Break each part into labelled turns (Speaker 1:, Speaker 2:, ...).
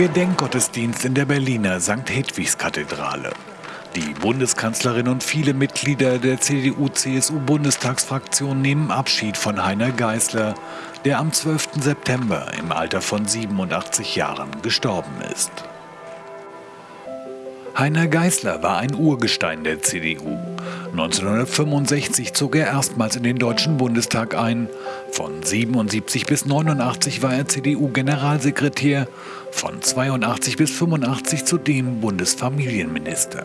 Speaker 1: Gedenkgottesdienst in der Berliner St. Hedwigskathedrale. Die Bundeskanzlerin und viele Mitglieder der CDU-CSU-Bundestagsfraktion nehmen Abschied von Heiner Geißler, der am 12. September im Alter von 87 Jahren gestorben ist. Heiner Geißler war ein Urgestein der CDU. 1965 zog er erstmals in den Deutschen Bundestag ein. Von 77 bis 89 war er CDU-Generalsekretär, von 82 bis 85 zudem Bundesfamilienminister.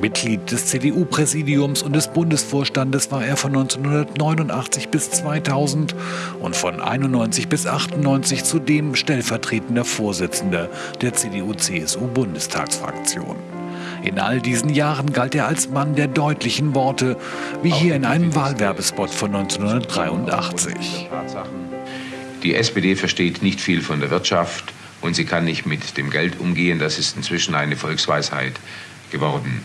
Speaker 1: Mitglied des CDU-Präsidiums und des Bundesvorstandes war er von 1989 bis 2000 und von 91 bis 98 zudem stellvertretender Vorsitzender der CDU-CSU-Bundestagsfraktion. In all diesen Jahren galt er als Mann der deutlichen Worte, wie hier in einem Wahlwerbespot von 1983.
Speaker 2: Die SPD versteht nicht viel von der Wirtschaft und sie kann nicht mit dem Geld umgehen. Das ist inzwischen eine Volksweisheit geworden.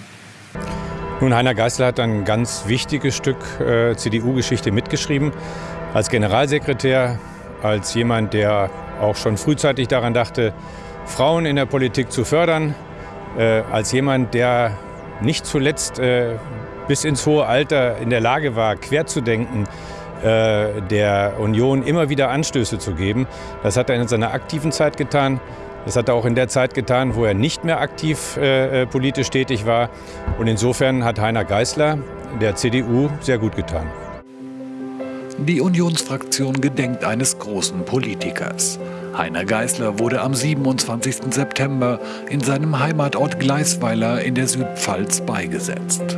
Speaker 3: Nun, Heiner Geißler hat ein ganz wichtiges Stück äh, CDU-Geschichte mitgeschrieben. Als Generalsekretär, als jemand, der auch schon frühzeitig daran dachte, Frauen in der Politik zu fördern, äh, als jemand, der nicht zuletzt äh, bis ins hohe Alter in der Lage war, quer zu denken, äh, der Union immer wieder Anstöße zu geben. Das hat er in seiner aktiven Zeit getan. Das hat er auch in der Zeit getan, wo er nicht mehr aktiv äh, äh, politisch tätig war. Und insofern hat Heiner Geißler der CDU sehr gut getan.
Speaker 1: Die Unionsfraktion gedenkt eines großen Politikers. Heiner Geißler wurde am 27. September in seinem Heimatort Gleisweiler in der Südpfalz beigesetzt.